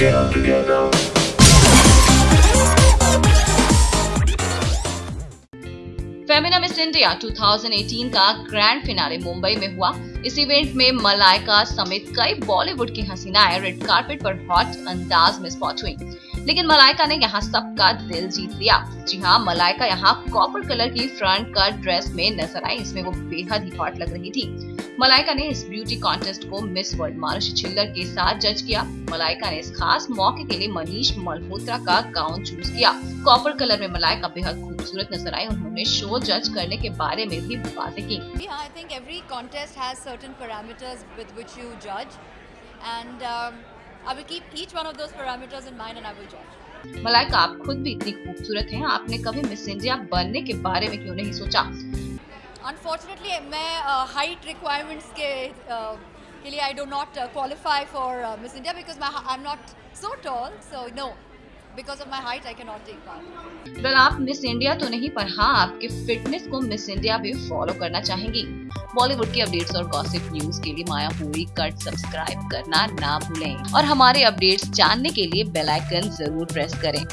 Get together. Femina Miss India 2018 का grand finale Mumbai में हुआ इस इवेंट में मलाइका समेत कई बॉलीवुड की हसीनाएँ रेड कार्पेट पर हॉट अंदाज में स्पॉट हुई लेकिन मलाइका ने यहाँ सबका दिल जीत लिया। जी हाँ मलाइका यहाँ कॉपर कलर की फ्रंट कट ड्रेस में नज़र आई इसमें वो बेहद ही हॉट लग रही थी। मलाइका ने इस ब्यूटी कॉन्टेस्ट को मिस वर्ल्ड मानुष छिल्लर के साथ जज किया। मलाइका ने इस खास मौके के लिए मनीष मल्होत्रा का गाउन चूज़ किया। कॉपर कलर में मलाइका बेहद खूबसूरत नज़र आई उन्होंने शो जज करने के बारे में भी बातें की। think every contest has certain parameters with which you judge, and um, I will keep each one of those parameters in mind and I will judge. Malaika आप खुद भी इतनी खूबसूरत हैं आपने कभी मिस इंडिया बनने के बारे में क्यों नहीं सोचा अनफॉर्चुनेटली मैं हाइट uh, रिक्वायरमेंट्स के uh, के लिए I do not qualify for Miss India because I am not so tall so no because of my height I can not take part well आप मिस इंडिया तो नहीं पर हाँ आपके fitness को मिस इंडिया भी फॉलो करना चाहेंगी। बॉलीवुड की अपडेट्स और गॉसिप न्यूज़ के लिए माया पूरी कट सब्सक्राइब करना ना भूलें। और हमारे अपडेट्स जानने के लिए बेल आइकन ज़रूर प्रेस करें.